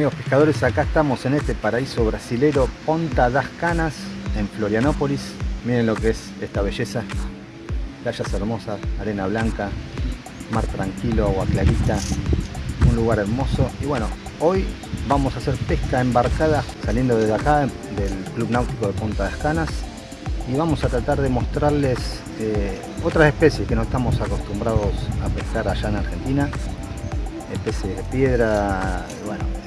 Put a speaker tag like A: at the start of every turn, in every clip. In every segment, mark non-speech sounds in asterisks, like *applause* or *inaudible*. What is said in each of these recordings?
A: Amigos pescadores, acá estamos en este paraíso brasilero Ponta das Canas, en Florianópolis. Miren lo que es esta belleza. Playas hermosas, arena blanca, mar tranquilo, agua clarita, un lugar hermoso. Y bueno, hoy vamos a hacer pesca embarcada saliendo desde acá, del Club Náutico de Ponta das Canas. Y vamos a tratar de mostrarles eh, otras especies que no estamos acostumbrados a pescar allá en Argentina. Especies de piedra, bueno,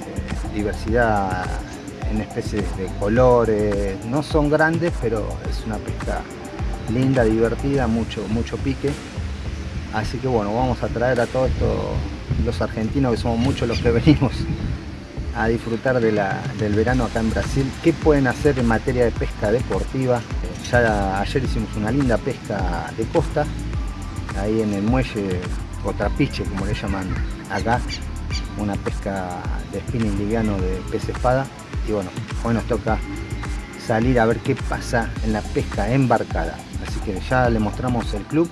A: diversidad en especies de colores, no son grandes, pero es una pesca linda, divertida, mucho, mucho pique. Así que bueno, vamos a traer a todos estos los argentinos, que somos muchos los que *laughs* venimos a disfrutar del verano acá en Brasil. ¿Qué pueden hacer en materia de pesca deportiva? Ya ayer hicimos una linda pesca de costa, ahí en el muelle o trapiche, como le llaman acá, una pesca de spinning liviano de pez espada. Y bueno, hoy nos toca salir a ver qué pasa en la pesca embarcada. Así que ya le mostramos el club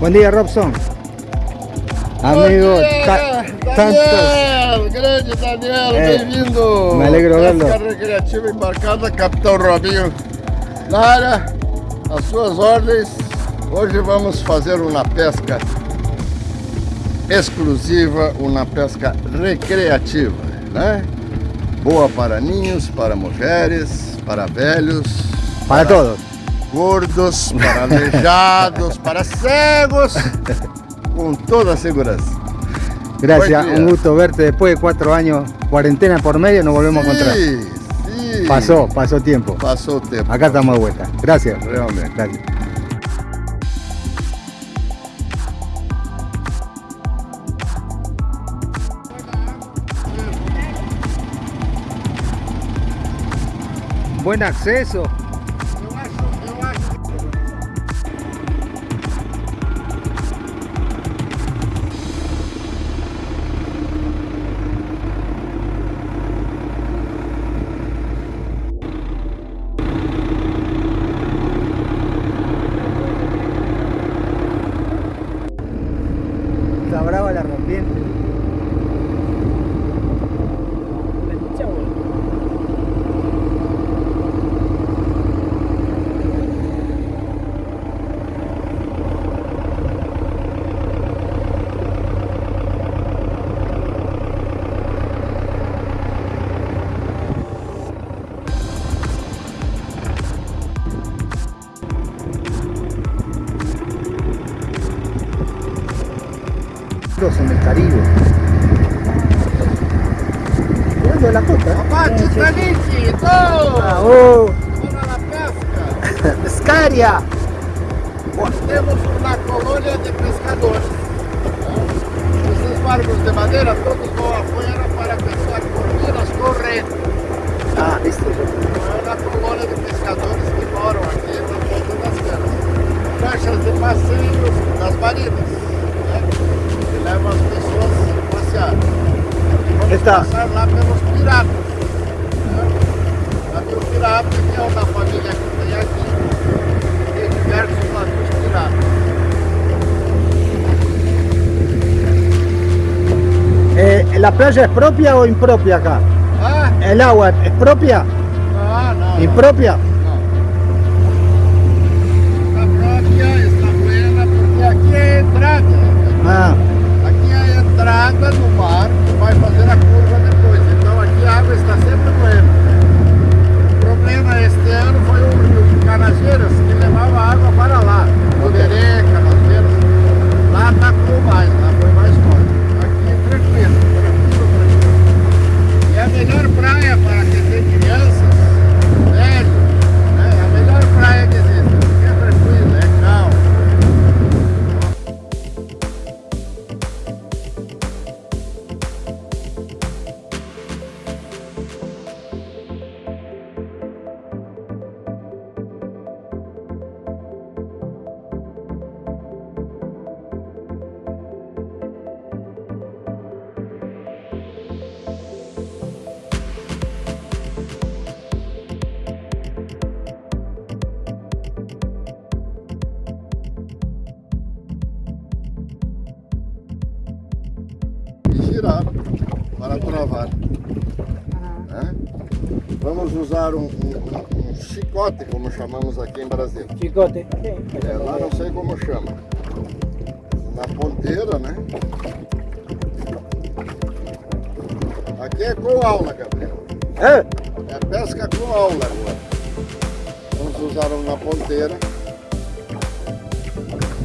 A: Buen día Robson Amigo,
B: Daniel, grande Daniel, eh, bem-vindo
A: Me alegro
B: Pesca recreativa embarcada, Capitão Robinho Lara, as suas ordens Hoje vamos fazer uma pesca exclusiva, uma pesca recreativa, né? Boa para ninhos, para mulheres, para velhos.
A: Para, para todos.
B: Gordos, para aleijados, para cegos, con toda segurança.
A: Gracias, un gusto verte después de cuatro años, cuarentena por medio, nos volvemos sí, a encontrar.
B: Sí.
A: Pasó, pasó tiempo.
B: Pasó tiempo.
A: Acá estamos de vuelta. Gracias.
B: Realmente.
A: Gracias. buen acceso. El Caribe. Mirando de la costa.
B: Papá, Titanic,
A: ¡Bravo!
B: Para la pesca. *laughs*
A: ¡Pescaria!
B: Temos uma colônia de pescadores. Esses barcos de madeira todos vão afuera para pescar corvinas correntes.
A: Ah, viste.
B: É uma colônia de pescadores que moram aqui na ponta das canas. Caixas de passeios das marinas leva as pessoas a passear. Vamos Está. passar lá pelos piratas. Né? Navio pirata, que é uma família que tem aqui, tem diversos navios piratas.
A: Eh, ¿La playa es propia o impropia acá?
B: ¿Ah?
A: ¿El agua es propia?
B: Ah, no.
A: ¿Impropia?
B: No. Está propia, está buena, porque aquí é entrada.
A: Ah.
B: Entrada no mar, vai fazer a curva depois. Então aqui a água está sempre Né? Vamos usar um, um, um, chicote, como chamamos aqui em Brasília.
C: Chicote.
B: É, lá não sei como chama. Na ponteira, né? Aqui é com aula, Gabriel.
C: É?
B: É pesca com aula agora. Vamos usar um na ponteira.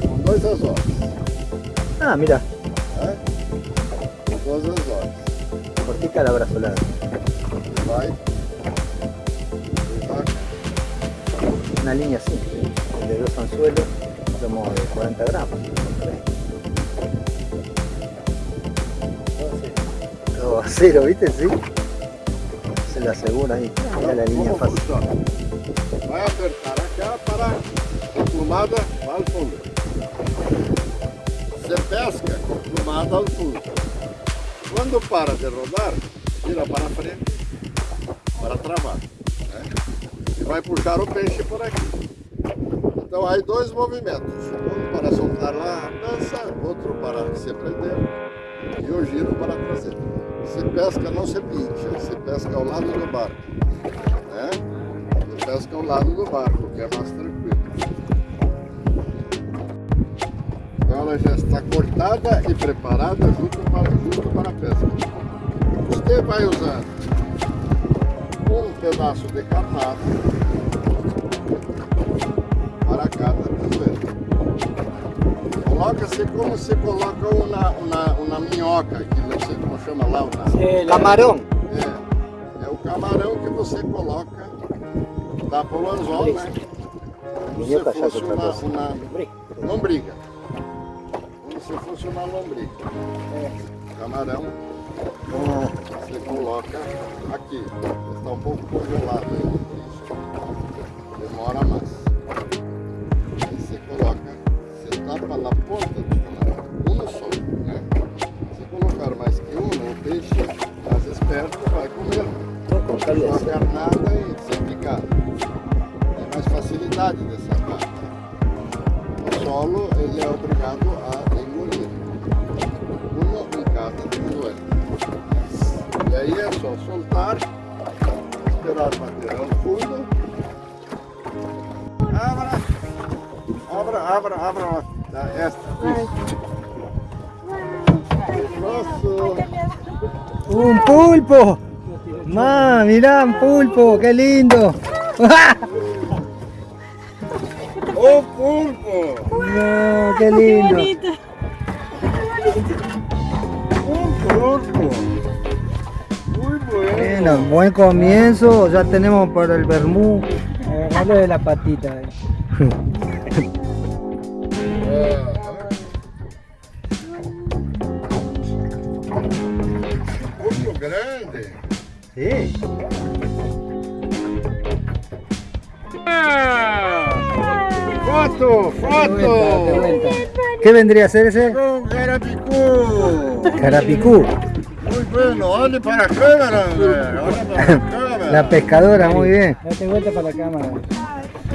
B: Com dois anzóis.
A: Ah, mira,
B: Né? Com dois anzóis.
A: Cortica la brazolada. Una línea simple, de dos anzuelos, como de 40 gramos. Todo a cero, ¿viste? Sí. Se la asegura ahí. Mira la línea fácil.
B: Vai apertar acá para a plumada ao fundo. Você pesca com plumada ao fundo. Quando para de rodar, tira para frente para travar. né? E vai puxar o peixe por aqui. Então aí dois movimentos. Um para soltar lá a dança, outro para se prender e o giro para trazer. Se pesca não se pincha, se pesca ao lado do barco. Né? Se pesca ao lado do barco, que é mais tranquilo. Ela já está cortada e preparada junto para, junto para a pesca. Você vai usar um pedaço de carnado para cada cazuela. Coloca-se como se coloca uma, uma, uma minhoca, que não sei como chama lá. Uma,
C: Sí, la-
A: Camarón.
B: é, é o camarão que você coloca, dá para o anzol, né? Como se
A: é
B: fosse
A: outra
B: uma, uma lombriga. Fosse uma lombriga. Camarão
A: Ah,
B: você coloca aqui. Está um pouco congelado ainda,
A: ¡Un pulpo! ¡Ma, mirá, un pulpo! ¡Qué lindo! *laughs*
B: O pulpo!
A: No, ¡Qué lindo!
B: Um pulpo! Muy bueno!
A: Bueno, buen comienzo, ya tenemos para el vermú.
C: Agarralo de la patita. eh. *laughs*
B: Foto!
C: De vuelta, de
B: Foto!
C: vuelta.
A: ¿Qué vendría a ser ese?
B: Com carapicú!
A: Carapicú.
B: Muy bueno, olhe para a câmera, André. Olha para a câmera.
A: La *laughs* pescadora, muy bien.
C: Date vuelta para la cámara.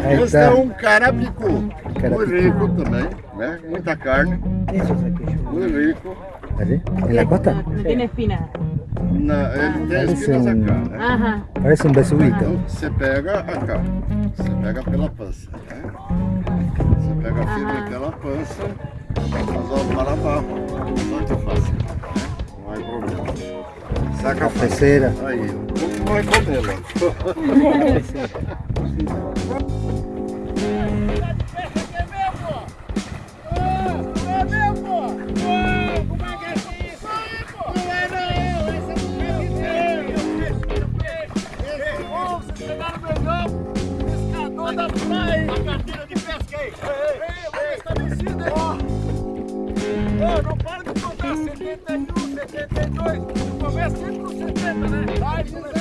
A: Ahí
B: Este
A: está.
B: um carapicu. Muito
A: Carapicu.
B: rico também, né? Muita carne,
C: Eso es aquello.
B: muito rico.
A: ¿Allí? ¿En la costa?
D: No tiene espina.
B: Na, ele tem
A: Parece
B: espinas
A: um-
B: acá?
D: Ajá.
A: Parece un.
B: Então você pega acá, você pega pela pança, né? Você pega firme
D: Aham.
B: pela pança, mas ó, para abaixo, saca fácil, né? Não há problema. Saca fácil.
A: Cafecera.
B: Aí, como vai comê-la? *laughs* *laughs*
E: dois, começa sempre com 70, né? Vai,
B: Semana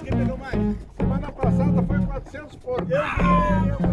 B: que? Semana passada foi 400
A: por.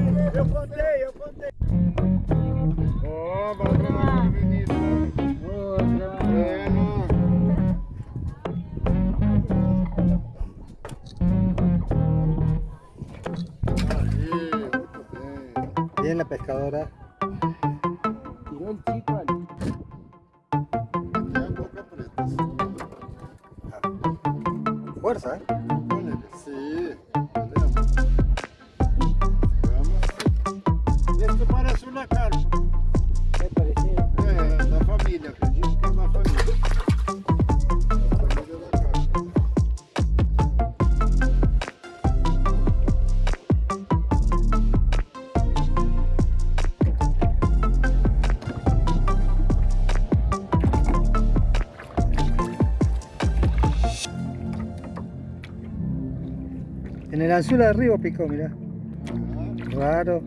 A: Anzuelo de arriba picó, mirá. Raro.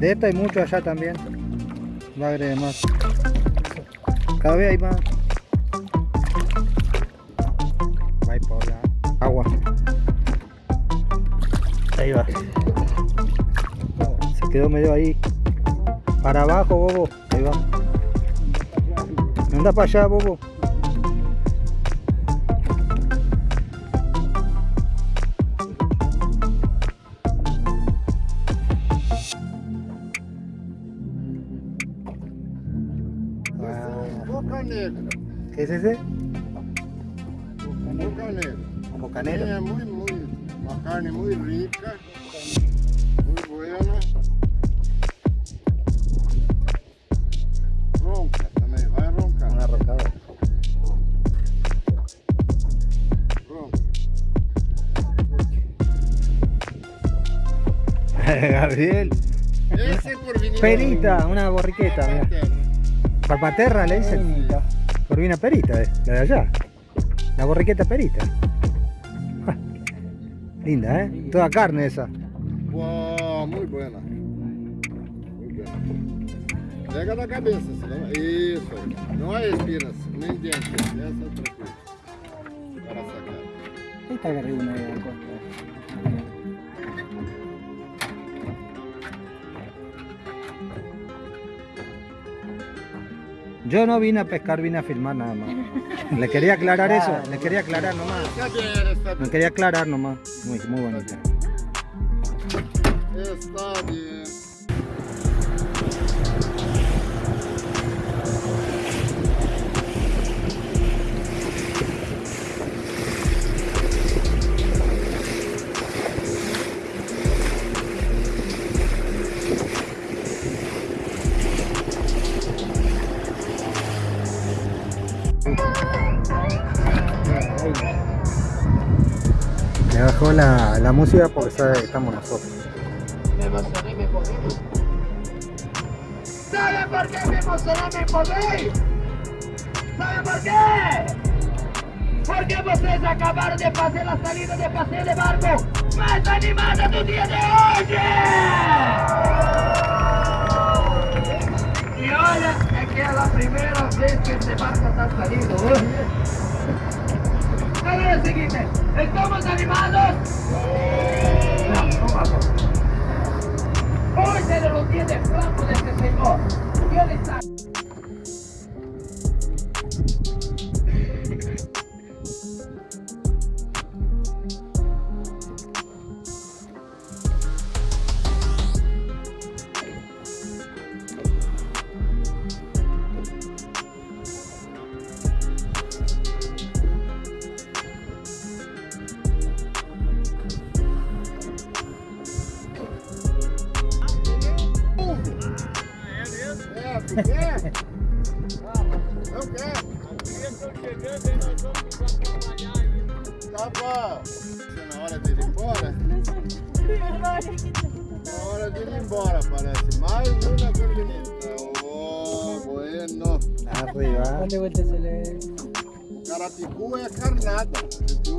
A: De esto hay mucho allá también. A agregar más. Cada vez hay más. Va por la agua. Ahí va. Se quedó medio ahí. Para abajo, bobo. Ahí va. Anda para allá, bobo. Es ese? Bocanero.
B: É muito, muito. Uma carne muito rica. Muito buena. Ronca também, vai roncar.
A: Una rocada.
B: Ronca. *laughs*
A: Gabriel.
B: Por vinil.
A: Perita, una borriqueta, mira. Parpaterra le dicen. Corvina perita, eh, la de allá. La borriqueta perita. Ja, Linda, ¿eh? Toda carne esa.
B: Uau, muito buena. Muito buena. Pega na cabeça, senão... Isso aí. Não é espinas, nem dentes. Essa é tranquila. Para sacar.
C: Esta agarré una de la
A: Yo no vine a pescar, vine a filmar nada más. *laughs* Le quería aclarar eso, le quería aclarar nomás. Me quería aclarar nomás. Muy, muy bonita.
B: Está bien.
A: La, la música porque sabe que estamos nosotros.
E: ¿Sabe por qué me emocioné me podéis? ¿Sabe por qué? Porque vocês acabaram de fazer a salida de passeio de barco mais animada do dia de hoje! E olha, é que é a primeira vez que esse barco está salindo hoje. É o seguinte, ¿estamos animados? Não, não vamos. Hoy se lo tiene flaco de este señor. ¿Qué le está?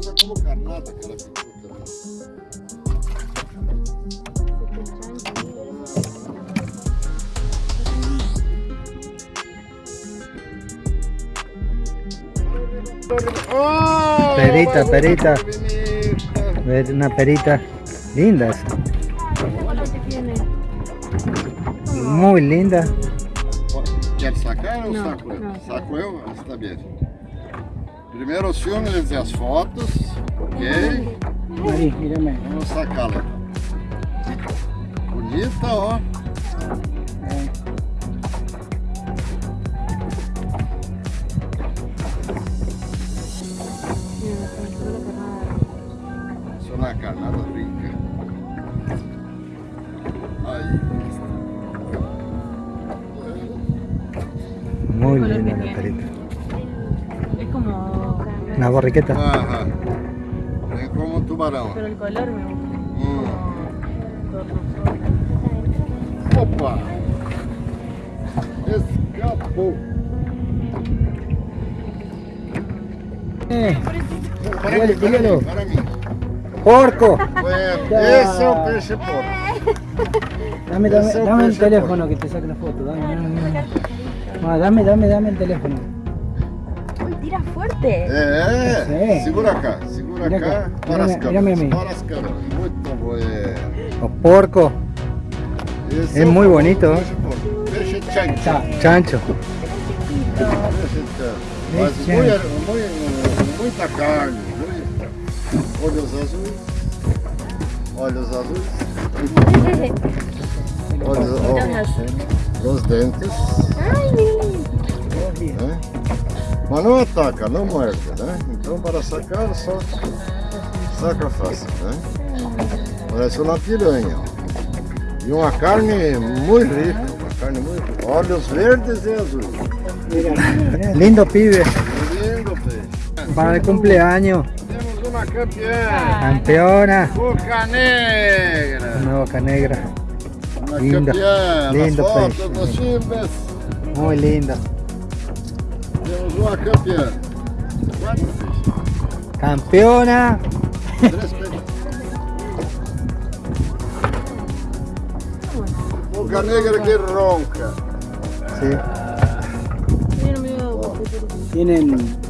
B: Usa como carnada carapicu também. Oh,
A: Perita, perita. Ver Una perita. Linda esa. Muy linda.
B: Quer sacar ou saco eu? Saco eu? Está bem. Primeiro os filmes né, e as fotos, ok?
C: Aí, mira mesmo.
B: Vamos sacá-la. Bonita, ó.
C: É.
A: na
D: carnada
A: brinca.
D: Aí.
A: Muy
D: bien, Ana
A: Perita.
D: Es.
A: Una borriqueta.
B: Aham. Vem como um tubarão.
D: Pero el color me gusta. Como
B: Opa! Escapou.
C: Eh,
B: Para mim, para mim, para mim.
A: ¡Porco!
B: Bueno, esse é o peixe porco.
C: dame, dame,
B: es
C: dame el teléfono que te saque la foto. Dame, dame, dame. Ah, dame, dame, dame el teléfono.
D: forte. É,
B: é,
C: é.
B: segura cá, segura
C: já,
B: cá, para as câmeras, para as câmeras. Muito bom.
A: É. O porco.
B: Esse
A: é,
B: é
A: muito bonito.
B: Peixe chancho.
A: Chancho.
B: Mas muito, muita carne, olhos azuis, olhos azuis, *laughs* olhos,
D: azuis.
B: os dentes.
D: Ai,
B: é? Mas não ataca, não morde, né? Então para sacar só saca fácil, né? Parece uma piranha. E uma carne muito rica, uma carne muito rica. Olhos verdes e azuis.
A: Lindo pibe.
B: Lindo peixe.
A: Para el cumpleaños.
B: Temos uma campeã.
A: Campeona.
B: Boca negra.
A: Una boca negra.
B: Uma
A: Lindo,
B: campeã.
A: lindo
B: fotos
A: peixe. Muy linda.
B: Peixes.
A: Campeona.
B: Peixes. Boca negra que ronca.
A: Sí.
C: Tienen.